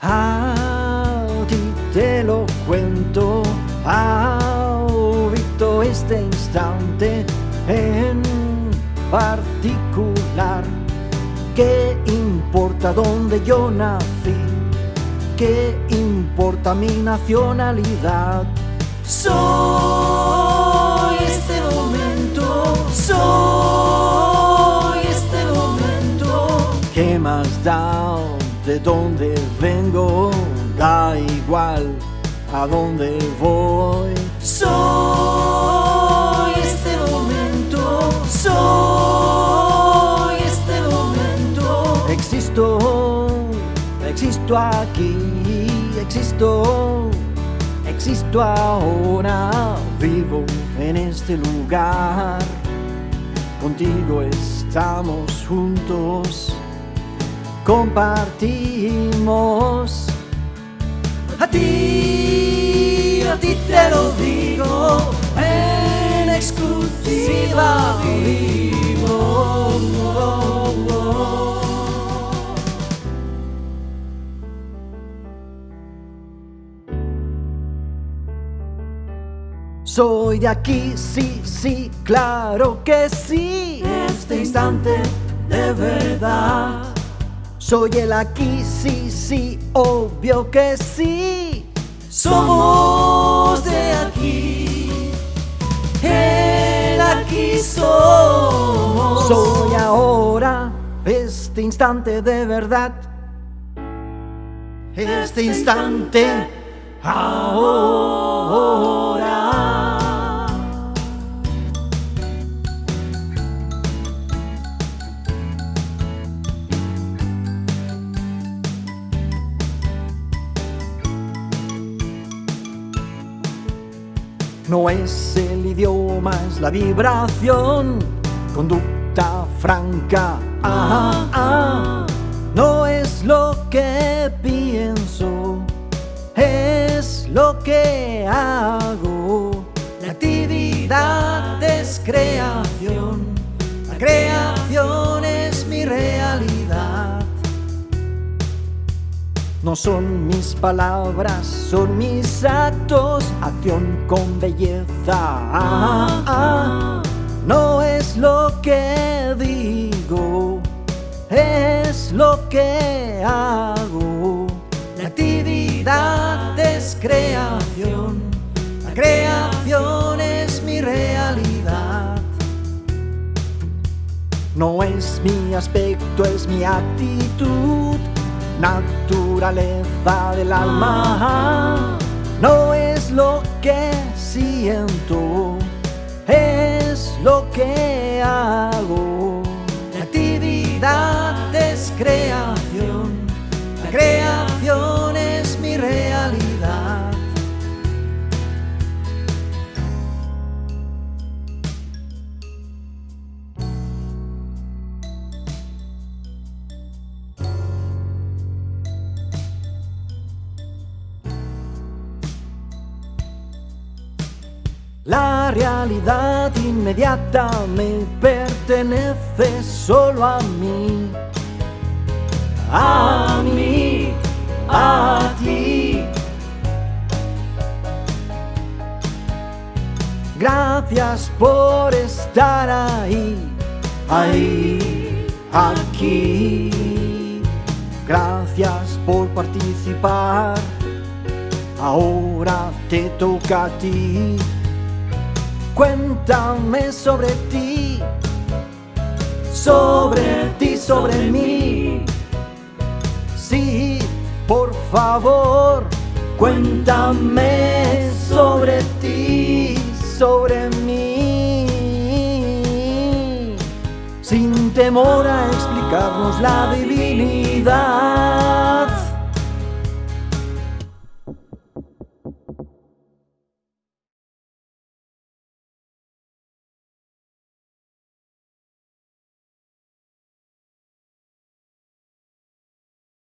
A ti te lo cuento, ahorita este instante en particular. ¿Qué importa dónde yo nací? ¿Qué importa mi nacionalidad? Soy de dónde vengo? Da igual a dónde voy. Soy este momento, soy este momento. Existo, existo aquí, existo, existo ahora, vivo en este lugar. Contigo estamos juntos, compartimos. A ti, a ti te lo digo, en exclusiva vivo. Soy de aquí, sí, sí, claro que sí. Este instante de verdad. Soy el aquí, sí, sí, obvio que sí. Somos de aquí, el aquí somos. Soy ahora, este instante de verdad. Este instante, ahora. No es el idioma, es la vibración, conducta franca. Ah, ah. No es lo que pienso, es lo que hago. La actividad es creación, la creación es mi realidad. No son mis palabras, son mis actos, acción con belleza. Ah, ah. No es lo que digo, es lo que hago. La actividad es creación, la creación es mi realidad. No es mi aspecto, es mi actitud naturaleza del alma. No es lo que siento, es lo que hago. La actividad es creación, La realidad inmediata me pertenece solo a mí, a mí, a ti. Gracias por estar ahí, ahí, aquí. Gracias por participar. Ahora te toca a ti. Cuéntame sobre ti, sobre ti, sobre mí. Sí, por favor, cuéntame sobre ti, sobre mí. Sin temor a explicarnos la divinidad.